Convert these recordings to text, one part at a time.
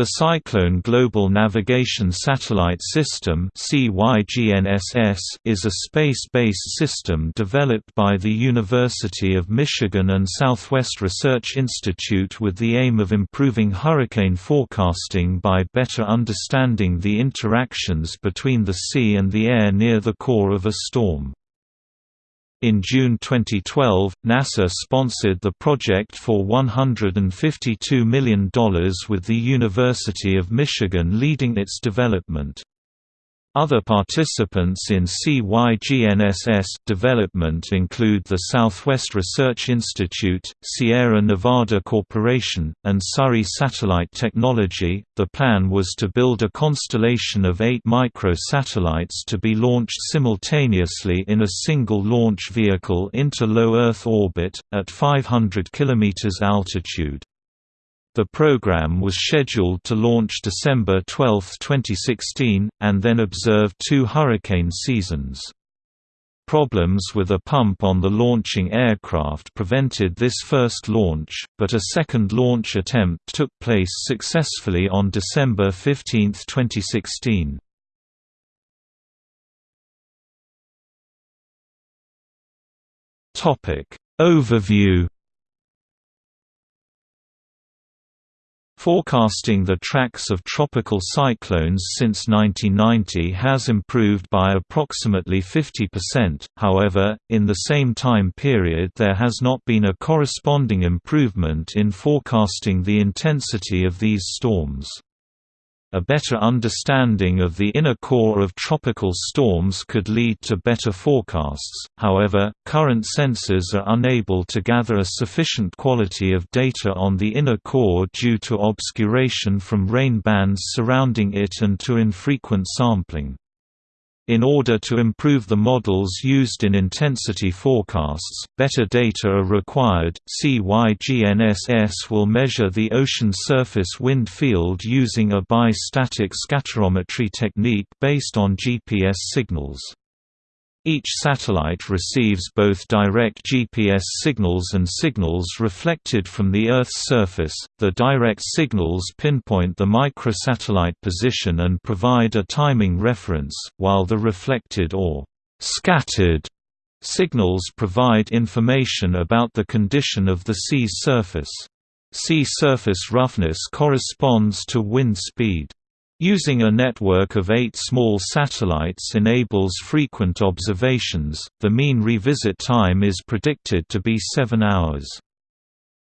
The Cyclone Global Navigation Satellite System is a space-based system developed by the University of Michigan and Southwest Research Institute with the aim of improving hurricane forecasting by better understanding the interactions between the sea and the air near the core of a storm. In June 2012, NASA sponsored the project for $152 million with the University of Michigan leading its development. Other participants in CYGNSS development include the Southwest Research Institute, Sierra Nevada Corporation, and Surrey Satellite Technology. The plan was to build a constellation of eight micro-satellites to be launched simultaneously in a single launch vehicle into low Earth orbit, at 500 km altitude. The program was scheduled to launch December 12, 2016, and then observe two hurricane seasons. Problems with a pump on the launching aircraft prevented this first launch, but a second launch attempt took place successfully on December 15, 2016. Overview Forecasting the tracks of tropical cyclones since 1990 has improved by approximately 50%, however, in the same time period there has not been a corresponding improvement in forecasting the intensity of these storms. A better understanding of the inner core of tropical storms could lead to better forecasts, however, current sensors are unable to gather a sufficient quality of data on the inner core due to obscuration from rain bands surrounding it and to infrequent sampling. In order to improve the models used in intensity forecasts, better data are required. CYGNSS will measure the ocean surface wind field using a bi-static scatterometry technique based on GPS signals. Each satellite receives both direct GPS signals and signals reflected from the Earth's surface. The direct signals pinpoint the microsatellite position and provide a timing reference, while the reflected or scattered signals provide information about the condition of the sea's surface. Sea surface roughness corresponds to wind speed. Using a network of eight small satellites enables frequent observations, the mean revisit time is predicted to be 7 hours.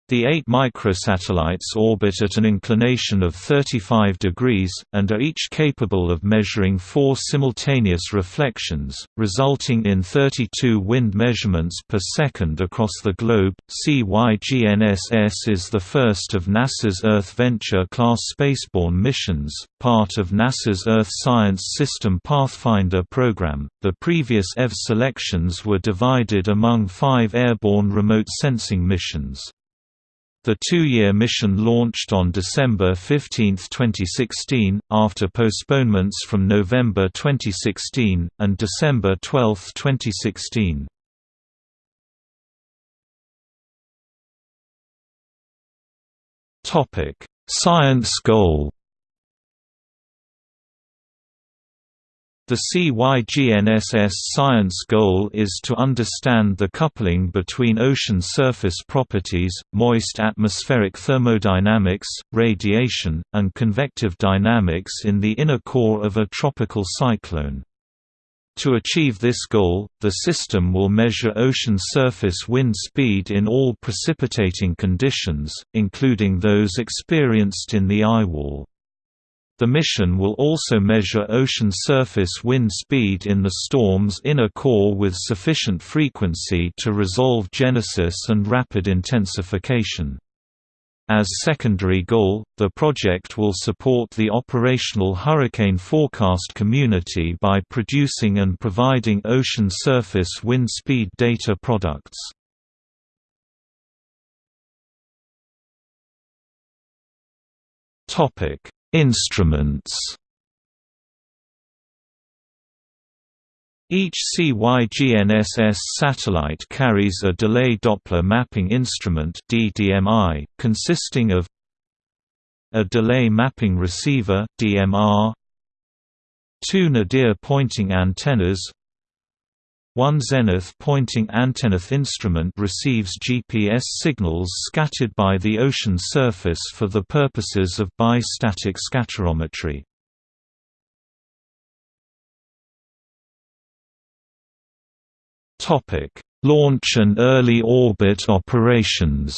The eight microsatellites orbit at an inclination of 35 degrees, and are each capable of measuring four simultaneous reflections, resulting in 32 wind measurements per second across the globe. CYGNSS is the first of NASA's Earth Venture-class spaceborne missions, part of NASA's Earth Science System Pathfinder program. The previous EV selections were divided among five airborne remote sensing missions. The two-year mission launched on December 15, 2016, after postponements from November 2016, and December 12, 2016. Science goal The CYGNSS science goal is to understand the coupling between ocean surface properties, moist atmospheric thermodynamics, radiation, and convective dynamics in the inner core of a tropical cyclone. To achieve this goal, the system will measure ocean surface wind speed in all precipitating conditions, including those experienced in the eye wall. The mission will also measure ocean surface wind speed in the storm's inner core with sufficient frequency to resolve genesis and rapid intensification. As secondary goal, the project will support the operational hurricane forecast community by producing and providing ocean surface wind speed data products. Topic Instruments. Each CYGNSS satellite carries a delay Doppler mapping instrument DDMI, consisting of a delay mapping receiver DMR, two nadir pointing antennas, one zenith pointing antennath instrument receives GPS signals scattered by the ocean surface for the purposes of bi-static scatterometry. Launch and early orbit operations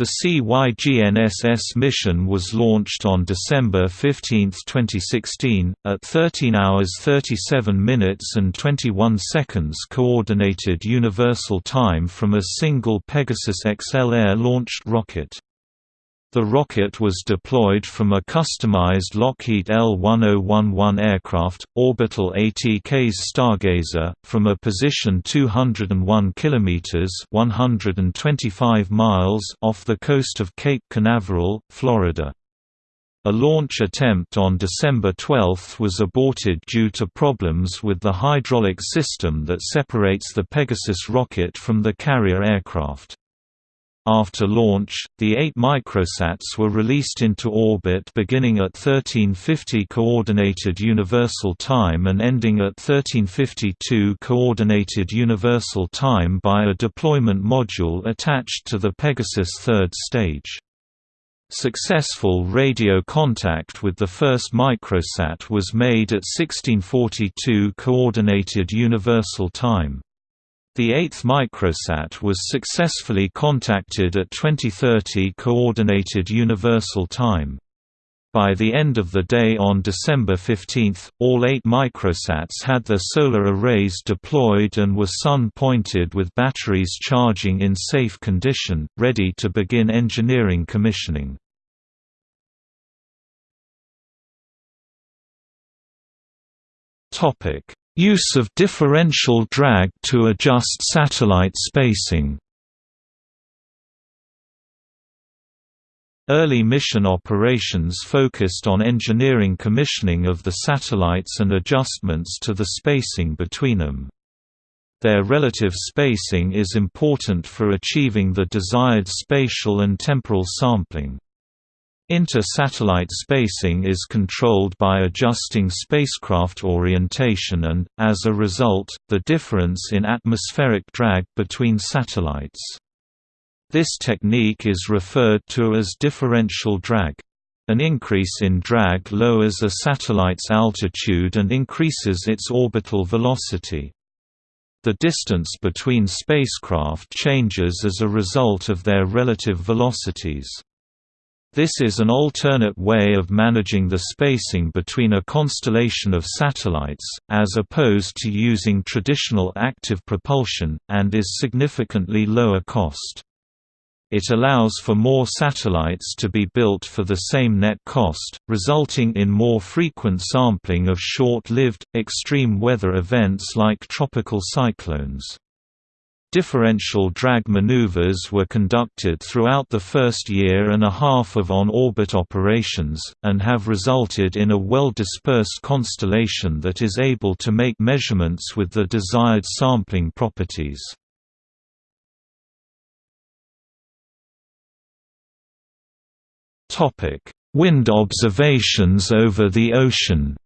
The CYGNSS mission was launched on December 15, 2016, at 13 hours 37 minutes and 21 seconds Coordinated Universal Time from a single Pegasus XL Air-launched rocket. The rocket was deployed from a customized Lockheed L-1011 aircraft, orbital ATK's Stargazer, from a position 201 km 125 miles off the coast of Cape Canaveral, Florida. A launch attempt on December 12 was aborted due to problems with the hydraulic system that separates the Pegasus rocket from the carrier aircraft. After launch, the eight microsats were released into orbit beginning at 1350 Coordinated Universal Time and ending at 1352 Coordinated Universal Time by a deployment module attached to the Pegasus third stage. Successful radio contact with the first microsat was made at 1642 Coordinated Universal Time. The eighth microsat was successfully contacted at 2030 Coordinated Universal Time. By the end of the day on December 15, all eight microsats had their solar arrays deployed and were sun-pointed with batteries charging in safe condition, ready to begin engineering commissioning. Use of differential drag to adjust satellite spacing Early mission operations focused on engineering commissioning of the satellites and adjustments to the spacing between them. Their relative spacing is important for achieving the desired spatial and temporal sampling. Inter-satellite spacing is controlled by adjusting spacecraft orientation and, as a result, the difference in atmospheric drag between satellites. This technique is referred to as differential drag. An increase in drag lowers a satellite's altitude and increases its orbital velocity. The distance between spacecraft changes as a result of their relative velocities. This is an alternate way of managing the spacing between a constellation of satellites, as opposed to using traditional active propulsion, and is significantly lower cost. It allows for more satellites to be built for the same net cost, resulting in more frequent sampling of short-lived, extreme weather events like tropical cyclones. Differential drag maneuvers were conducted throughout the first year and a half of on-orbit operations, and have resulted in a well-dispersed constellation that is able to make measurements with the desired sampling properties. Wind observations over the ocean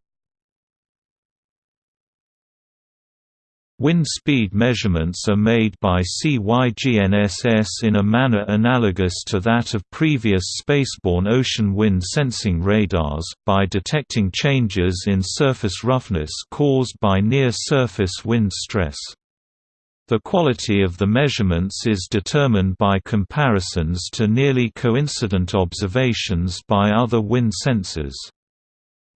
Wind speed measurements are made by CYGNSS in a manner analogous to that of previous spaceborne ocean wind sensing radars, by detecting changes in surface roughness caused by near-surface wind stress. The quality of the measurements is determined by comparisons to nearly coincident observations by other wind sensors.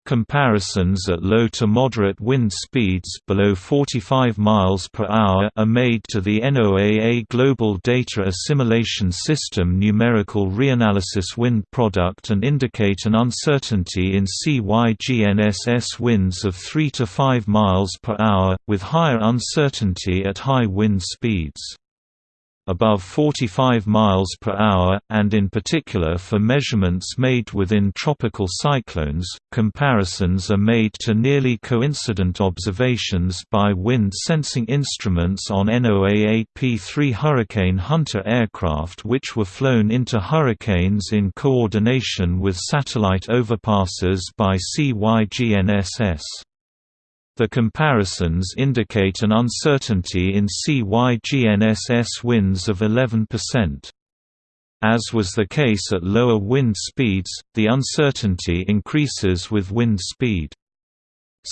Comparisons at low to moderate wind speeds below 45 miles per hour are made to the NOAA Global Data Assimilation System numerical reanalysis wind product and indicate an uncertainty in CYGNSS winds of 3 to 5 miles per hour, with higher uncertainty at high wind speeds. Above 45 miles per hour, and in particular for measurements made within tropical cyclones. Comparisons are made to nearly coincident observations by wind sensing instruments on NOAA-P3 Hurricane Hunter aircraft which were flown into hurricanes in coordination with satellite overpasses by CYGNSS. The comparisons indicate an uncertainty in CYGNSS winds of 11%. As was the case at lower wind speeds, the uncertainty increases with wind speed.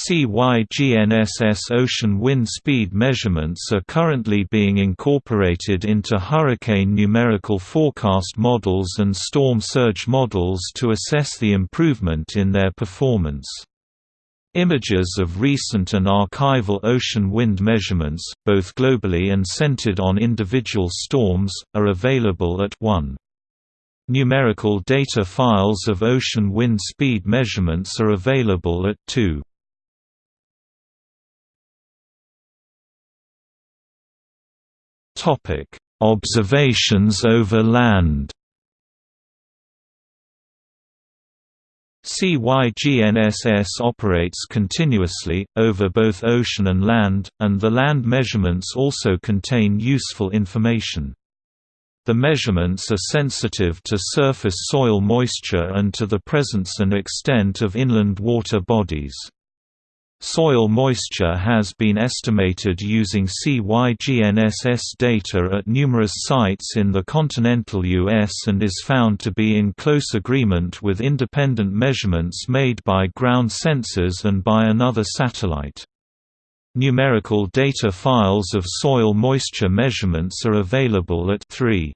CYGNSS ocean wind speed measurements are currently being incorporated into hurricane numerical forecast models and storm surge models to assess the improvement in their performance. Images of recent and archival ocean wind measurements, both globally and centered on individual storms, are available at 1. Numerical data files of ocean wind speed measurements are available at 2. Observations over land CYGNSS operates continuously, over both ocean and land, and the land measurements also contain useful information. The measurements are sensitive to surface soil moisture and to the presence and extent of inland water bodies. Soil moisture has been estimated using CYGNSS data at numerous sites in the continental U.S. and is found to be in close agreement with independent measurements made by ground sensors and by another satellite. Numerical data files of soil moisture measurements are available at 3.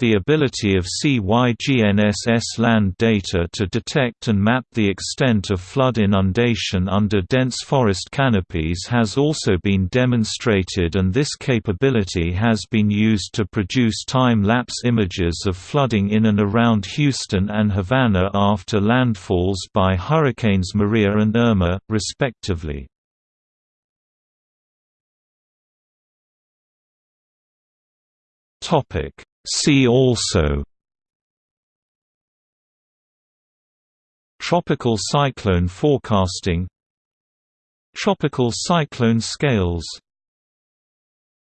The ability of CYGNSS land data to detect and map the extent of flood inundation under dense forest canopies has also been demonstrated and this capability has been used to produce time-lapse images of flooding in and around Houston and Havana after landfalls by Hurricanes Maria and Irma, respectively. Topic See also Tropical cyclone forecasting Tropical cyclone scales